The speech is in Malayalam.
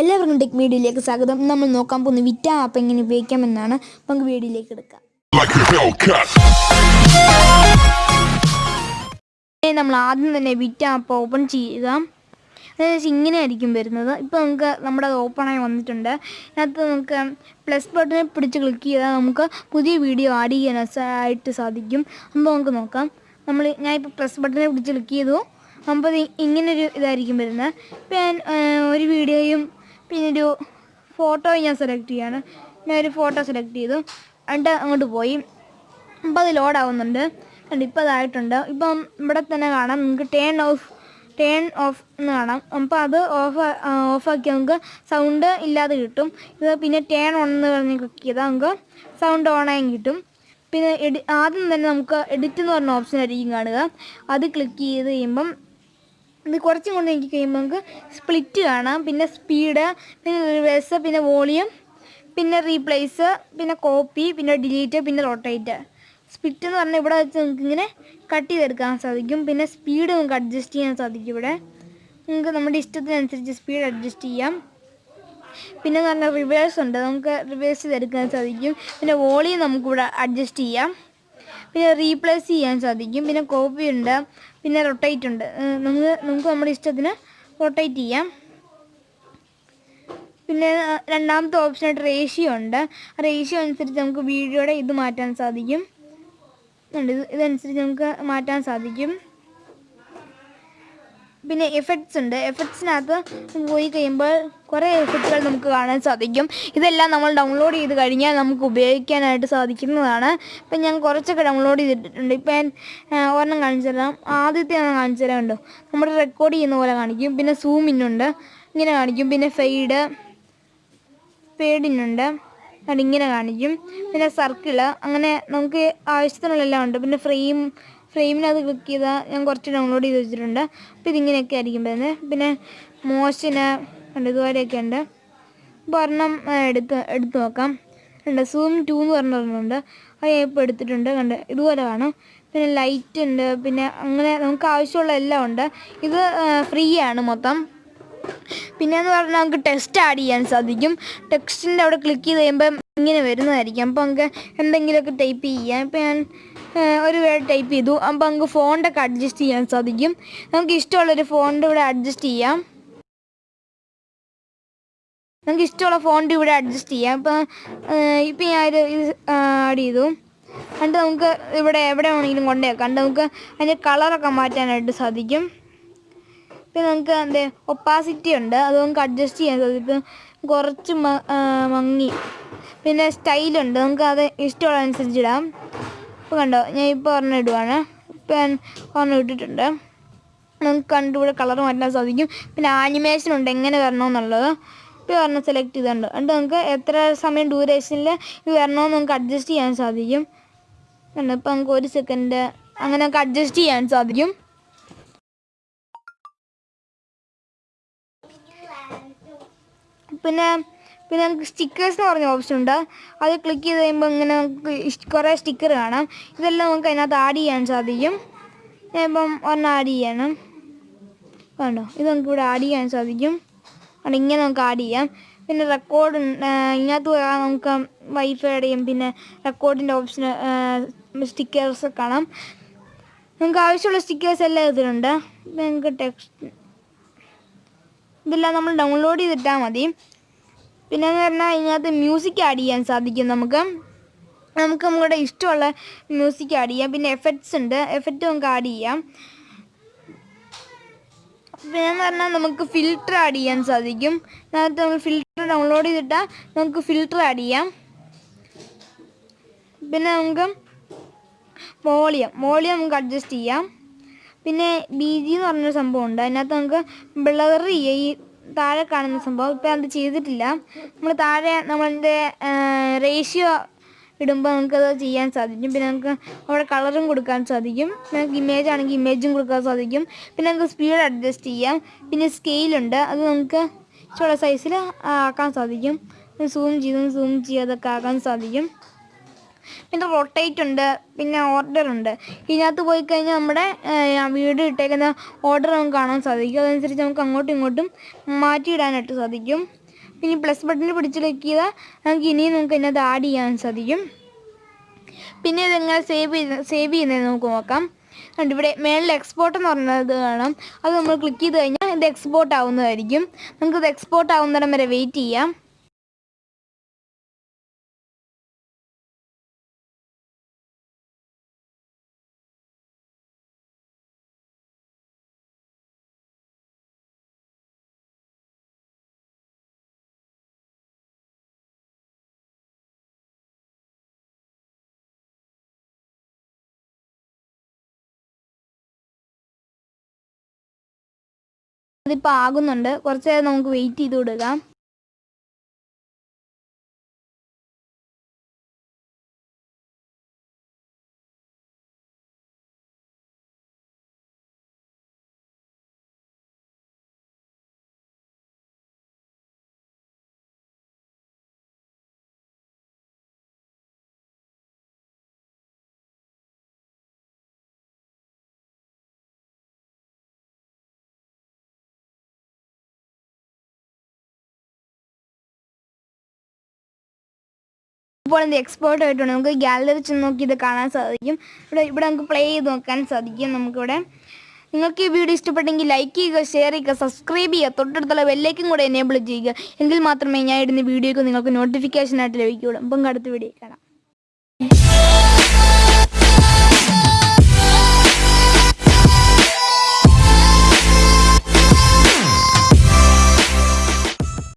എല്ലാവർക്കും ടെക് വീഡിയോയിലേക്ക് സ്വാഗതം. നമ്മൾ നോക്കാൻ പോകുന്ന വിറ്റ ആപ്പ് എങ്ങനെ ഉപയോഗിക്കാമെന്നാണ് നമുക്ക് വീഡിയോയിലേക്ക് എടുക്കാം. നമ്മൾ ആദ്യം തന്നെ വിറ്റ ആപ്പ് ഓപ്പൺ ചെയ്യുക. അതായത് ഇങ്ങനെ ആയിരിക്കും വരുന്നത്. ഇപ്പോൾ നമുക്ക് നമ്മുടെ അത് ഓപ്പണായി വന്നിട്ടുണ്ട്. അതിനകത്ത് നമുക്ക് പ്ലസ് ബട്ടണിൽ പിടിച്ച് ക്ലിക്ക് ചെയ്താൽ നമുക്ക് പുതിയ വീഡിയോ ആഡ് ചെയ്യാൻ ആയിട്ട് സാധിക്കും. അപ്പോൾ നമുക്ക് നോക്കാം. നമ്മൾ ഞാനിപ്പോൾ പ്ലസ് ബട്ടണിൽ പിടിച്ച് ക്ലിക്ക് ചെയ്തു. അപ്പോൾ ഇങ്ങനൊരു ഇതായിരിക്കും വരുന്നത്. ഇപ്പം ഞാൻ ഒരു വീഡിയോയും പിന്നെ ഒരു ഫോട്ടോ ഞാൻ സെലക്ട് ചെയ്യാണ്. ഞാൻ ഒരു ഫോട്ടോ സെലക്ട് ചെയ്തു. എന്നിട്ട് അങ്ങോട്ട് പോയി. അപ്പോൾ അത് ലോഡാവുന്നുണ്ട് കണ്ടോ ഇപ്പോൾ അതായിട്ടുണ്ട് ഇപ്പം ഇവിടെ തന്നെ കാണാം. നിങ്ങൾക്ക് ടേൺ ഓഫ് ടേൺ ഓഫ് എന്ന് കാണാം. അപ്പോൾ അത് ഓഫ് ഓഫാക്കി നമുക്ക് സൗണ്ട് ഇല്ലാതെ കിട്ടും. ഇത് പിന്നെ ടേൺ ഓൺ എന്ന് പറഞ്ഞ് ക്ലിക്ക് ചെയ്താൽ നമുക്ക് സൗണ്ട് ഓണായും കിട്ടും. പിന്നെ എഡി ആദ്യം തന്നെ നമുക്ക് എഡിറ്റ് എന്ന് പറഞ്ഞ ഓപ്ഷൻ ആയിരിക്കും കാണുക. അത് ക്ലിക്ക് ചെയ്ത് കഴിയുമ്പം ഇത് കുറച്ചും കൊണ്ട് എനിക്ക് കഴിയുമ്പോൾ നമുക്ക് സ്പ്ലിറ്റ് കാണാം. പിന്നെ സ്പീഡ് പിന്നെ റിവേഴ്സ് പിന്നെ വോളിയം പിന്നെ റീപ്ലേസ് പിന്നെ കോപ്പി പിന്നെ ഡിലീറ്റ് പിന്നെ റൊട്ടേറ്റ് സ്പ്ലിറ്റ് എന്ന് പറഞ്ഞാൽ ഇവിടെ വെച്ച് നമുക്ക് ഇങ്ങനെ കട്ട് ചെയ്തെടുക്കാൻ സാധിക്കും. പിന്നെ സ്പീഡ് നമുക്ക് അഡ്ജസ്റ്റ് ചെയ്യാൻ സാധിക്കും ഇവിടെ. നിങ്ങൾക്ക് നമ്മുടെ ഇഷ്ടത്തിനനുസരിച്ച് സ്പീഡ് അഡ്ജസ്റ്റ് ചെയ്യാം. പിന്നെ എന്ന് പറഞ്ഞാൽ റിവേഴ്സ് ഉണ്ട്. നമുക്ക് റിവേഴ്സ് ചെയ്തെടുക്കാൻ സാധിക്കും. പിന്നെ വോളിയം നമുക്കിവിടെ അഡ്ജസ്റ്റ് ചെയ്യാം. പിന്നെ റീപ്ലേസ് ചെയ്യാൻ സാധിക്കും. പിന്നെ കോപ്പി ഉണ്ട്. പിന്നെ റൊട്ടേറ്റ് ഉണ്ട്. നമുക്ക് നമുക്ക് നമ്മുടെ ഇഷ്ടത്തിന് റൊട്ടേറ്റ് ചെയ്യാം. പിന്നെ രണ്ടാമത്തെ ഓപ്ഷനായിട്ട് റേഷ്യോ ഉണ്ട്. റേഷ്യോ അനുസരിച്ച് നമുക്ക് വീഡിയോയുടെ ഇത് മാറ്റാൻ സാധിക്കും. ഇത് ഇതനുസരിച്ച് നമുക്ക് മാറ്റാൻ സാധിക്കും. പിന്നെ എഫക്ട്സ് ഉണ്ട്. എഫക്ട്സിനകത്ത് പോയി കഴിയുമ്പോൾ കുറേ എഫക്റ്റുകൾ നമുക്ക് കാണാൻ സാധിക്കും. ഇതെല്ലാം നമ്മൾ ഡൗൺലോഡ് ചെയ്ത് കഴിഞ്ഞാൽ നമുക്ക് ഉപയോഗിക്കാനായിട്ട് സാധിക്കുന്നതാണ്. ഇപ്പം ഞാൻ കുറച്ചൊക്കെ ഡൗൺലോഡ് ചെയ്തിട്ടുണ്ട്. ഇപ്പം ഞാൻ ഒരെണ്ണം കാണിച്ചു തരാം. ആദ്യത്തെ ഒന്ന് കാണിച്ചു തരാം നമ്മൾ റെക്കോർഡ് ചെയ്യുന്ന പോലെ കാണിക്കും. പിന്നെ സൂം ഇങ്ങനെ കാണിക്കും. പിന്നെ ഫെയ്ഡ് ഫെയ്ഡിനുണ്ട് അതിങ്ങനെ കാണിക്കും. പിന്നെ സർക്കിൾ അങ്ങനെ നമുക്ക് ആവശ്യത്തിനുള്ളതെല്ലാം ഉണ്ട്. പിന്നെ ഫ്രെയിം ഫ്രെയിമിനകത്ത് ക്ലിക്ക് ചെയ്താൽ ഞാൻ കുറച്ച് ഡൗൺലോഡ് ചെയ്ത് വെച്ചിട്ടുണ്ട്. അപ്പോൾ ഇതിങ്ങനെയൊക്കെ ആയിരിക്കും വരുന്നത്. പിന്നെ മോശന് ഉണ്ട് ഇതുപോലെയൊക്കെ ഉണ്ട്. ഇപ്പോൾ ഒരെണ്ണം എടുത്ത് എടുത്ത് നോക്കാം. ഉണ്ട് സൂം ടു എന്ന് പറഞ്ഞിട്ടുണ്ട് അത് ഞാൻ ഇപ്പോൾ എടുത്തിട്ടുണ്ട്. കണ്ട് ഇതുപോലെ കാണും പിന്നെ ലൈറ്റ് ഉണ്ട്. പിന്നെ അങ്ങനെ നമുക്ക് ആവശ്യമുള്ള എല്ലാം ഉണ്ട്. ഇത് ഫ്രീ ആണ് മൊത്തം. പിന്നെയെന്ന് പറഞ്ഞാൽ നമുക്ക് ടെക്സ്റ്റ് ആഡ് ചെയ്യാൻ സാധിക്കും. ടെക്സ്റ്റിന്റെ അവിടെ ക്ലിക്ക് ചെയ്ത് കഴിയുമ്പം ഇങ്ങനെ വരുന്നതായിരിക്കും. അപ്പോൾ നമുക്ക് എന്തെങ്കിലുമൊക്കെ ടൈപ്പ് ചെയ്യാം. ഇപ്പോൾ ഞാൻ ഒരു വേർഡ് ടൈപ്പ് ചെയ്തു. അപ്പോൾ നമുക്ക് ഫോണ്ടൊക്കെ അഡ്ജസ്റ്റ് ചെയ്യാൻ സാധിക്കും. നമുക്ക് ഇഷ്ടമുള്ളൊരു ഫോണ്ട് ഇവിടെ അഡ്ജസ്റ്റ് ചെയ്യാം. നമുക്ക് ഇഷ്ടമുള്ള ഫോണ്ട് ഇവിടെ അഡ്ജസ്റ്റ് ചെയ്യാം. ഇപ്പം ഇപ്പം ഞാൻ ഒരു ഇത് ആഡ് ചെയ്തു. എന്നിട്ട് നമുക്ക് ഇവിടെ എവിടെ വേണമെങ്കിലും കൊണ്ടുവയ്ക്കാം എന്നിട്ട് നമുക്ക് അതിന്റെ കളറൊക്കെ മാറ്റാനായിട്ട് സാധിക്കും. ഇപ്പം നമുക്ക് എന്താ ഒപ്പാസിറ്റി ഉണ്ട്. അത് നമുക്ക് അഡ്ജസ്റ്റ് ചെയ്യാൻ സാധിക്കും. ഇപ്പം കുറച്ച് മങ്ങി. പിന്നെ സ്റ്റൈലുണ്ട് നമുക്ക് അത് ഇഷ്ടമുള്ള അനുസരിച്ച് ഇടാം. ഇപ്പോൾ കണ്ടോ? ഞാൻ ഇപ്പോൾ ഒരെണ്ണം ഇടുവാണ്. ഇപ്പം ഞാൻ ഒരെണ്ണം ഇട്ടിട്ടുണ്ട്. നമുക്ക് കണ്ടുകൂടെ കളർ മാറ്റാൻ സാധിക്കും. പിന്നെ ആനിമേഷൻ ഉണ്ട്. എങ്ങനെ വരണമെന്നുള്ളത്. ഇപ്പോൾ ഒരെണ്ണം സെലക്ട് ചെയ്തിട്ടുണ്ട്. എന്നിട്ട് നമുക്ക് എത്ര സമയം ഡ്യൂറേഷനിൽ ഇത് വരണമെന്ന് നമുക്ക് അഡ്ജസ്റ്റ് ചെയ്യാൻ സാധിക്കും. കണ്ടോ? ഇപ്പോൾ നമുക്ക് ഒരു സെക്കൻഡ് അങ്ങനെ നമുക്ക് അഡ്ജസ്റ്റ് ചെയ്യാൻ സാധിക്കും. പിന്നെ പിന്നെ നമുക്ക് സ്റ്റിക്കേഴ്സ് എന്ന് പറഞ്ഞ ഓപ്ഷൻ ഉണ്ട്. അത് ക്ലിക്ക് ചെയ്ത് കഴിയുമ്പോൾ ഇങ്ങനെ നമുക്ക് കുറേ സ്റ്റിക്കർ കാണാം. ഇതെല്ലാം നമുക്ക് അതിനകത്ത് ആഡ് ചെയ്യാൻ സാധിക്കും. ഞാൻ ഇപ്പം ഒരെണ്ണം ആഡ് ചെയ്യണം. കണ്ടോ? ഇത് നമുക്ക് ഇവിടെ ആഡ് ചെയ്യാൻ സാധിക്കും. അവിടെ ഇങ്ങനെ നമുക്ക് ആഡ് ചെയ്യാം. പിന്നെ റെക്കോർഡ് ഇതിനകത്ത് നമുക്ക് വൈഫൈയുടെയും പിന്നെ റെക്കോർഡിന്റെ ഓപ്ഷൻ സ്റ്റിക്കേഴ്സ് കാണാം. നമുക്ക് ആവശ്യമുള്ള സ്റ്റിക്കേഴ്സ് എല്ലാം ഇതിലുണ്ട്. നമുക്ക് ടെക്സ്റ്റ് ഇതെല്ലാം നമ്മൾ ഡൗൺലോഡ് ചെയ്തിട്ടാൽ മതി. പിന്നെ എന്ന് പറഞ്ഞാൽ ഇതിനകത്ത് മ്യൂസിക് ആഡ് ചെയ്യാൻ സാധിക്കും നമുക്ക്. നമുക്ക് നമ്മുടെ ഇഷ്ടമുള്ള മ്യൂസിക് ആഡ് ചെയ്യാം. പിന്നെ എഫക്ട്സ് ഉണ്ട്. എഫക്റ്റ് നമുക്ക് ആഡ് ചെയ്യാം. പിന്നെ എന്ന് പറഞ്ഞാൽ നമുക്ക് ഫിൽറ്റർ ആഡ് ചെയ്യാൻ സാധിക്കും. അതിനകത്ത് നമ്മൾ ഫിൽറ്റർ ഡൗൺലോഡ് ചെയ്തിട്ടാൽ നമുക്ക് ഫിൽറ്റർ ആഡ് ചെയ്യാം. പിന്നെ നമുക്ക് വോളിയം വോളിയം നമുക്ക് അഡ്ജസ്റ്റ് ചെയ്യാം. പിന്നെ ബി ജി എന്ന് പറഞ്ഞൊരു സംഭവം ഉണ്ട്. അതിനകത്ത് നമുക്ക് ബ്ലർ ചെയ്യാം താഴെ കാണുന്ന സംഭവം. ഇപ്പം അത് ചെയ്തിട്ടില്ല. നമ്മൾ താഴെ നമ്മളതിന്റെ റേഷ്യോ ഇടുമ്പോൾ നമുക്കത് ചെയ്യാൻ സാധിക്കും. പിന്നെ നമുക്ക് അവിടെ കളറും കൊടുക്കാൻ സാധിക്കും. നമുക്ക് ഇമേജ് ആണെങ്കിൽ ഇമേജും കൊടുക്കാൻ സാധിക്കും. പിന്നെ നമുക്ക് സ്പീഡ് അഡ്ജസ്റ്റ് ചെയ്യാം. പിന്നെ സ്കെയിലുണ്ട് അത് നമുക്ക് ഇഷ്ടമുള്ള സൈസിൽ ആക്കാൻ സാധിക്കും. സൂം ചെയ്തും സൂം ചെയ്യാതൊക്കെ ആക്കാൻ സാധിക്കും. പിന്നെ റൊട്ടേറ്റ് ഉണ്ട് പിന്നെ ഓർഡർ ഉണ്ട്. ഇതിനകത്ത് പോയി കഴിഞ്ഞാൽ നമ്മുടെ വീട് ഇട്ടേക്കുന്ന ഓർഡർ നമുക്ക് കാണാൻ സാധിക്കും. അതനുസരിച്ച് നമുക്ക് അങ്ങോട്ടും ഇങ്ങോട്ടും മാറ്റിയിടാനായിട്ട് സാധിക്കും. പിന്നെ പ്ലസ് ബട്ടണിൽ പിടിച്ച് ക്ലിക്ക് ചെയ്താൽ നമുക്ക് ഇനിയും നമുക്ക് ഇതിനകത്ത് ആഡ് ചെയ്യാൻ സാധിക്കും. പിന്നെ ഇതെങ്ങനെ സേവ് ചെയ്ത് സേവ് ചെയ്യുന്നത് നമുക്ക് നോക്കാം. കണ്ടോ ഇവിടെ മേളിൽ എക്സ്പോർട്ട് എന്ന് പറഞ്ഞത് കാണാം. അത് നമ്മൾ ക്ലിക്ക് ചെയ്ത് കഴിഞ്ഞാൽ ഇത് എക്സ്പോർട്ട് ആവുന്നതായിരിക്കും. നമുക്കിത് എക്സ്പോർട്ട് ആവുന്നിടം വരെ വെയിറ്റ് ചെയ്യാം. അതിപ്പോൾ ആകുന്നുണ്ട് കുറച്ച് നമുക്ക് വെയിറ്റ് ചെയ്ത് കൊടുക്കാം ഇപ്പോൾ എന്ത് എക്സ്പേർട്ട് ആയിട്ടുണ്ട്. നമുക്ക് ഗാലറി ചെന്ന് നോക്കി ഇത് കാണാൻ സാധിക്കും. ഇവിടെ ഇവിടെ നമുക്ക് പ്ലേ ചെയ്ത് നോക്കാൻ സാധിക്കും നമുക്കിവിടെ. നിങ്ങൾക്ക് ഈ വീഡിയോ ഇഷ്ടപ്പെട്ടെങ്കിൽ ലൈക്ക് ചെയ്യുക ഷെയർ ചെയ്യുക സബ്സ്ക്രൈബ് ചെയ്യുക തൊട്ടടുത്തുള്ള ബെല്ലേക്കും കൂടെ എനേബിൾ ചെയ്യുക. എങ്കിൽ മാത്രമേ ഞാൻ ഇടുന്ന വീഡിയോയ്ക്ക് നിങ്ങൾക്ക് നോട്ടിഫിക്കേഷൻ ആയിട്ട് ലഭിക്കുകയുള്ളൂ. അപ്പം അടുത്ത വീഡിയോ കാണാം.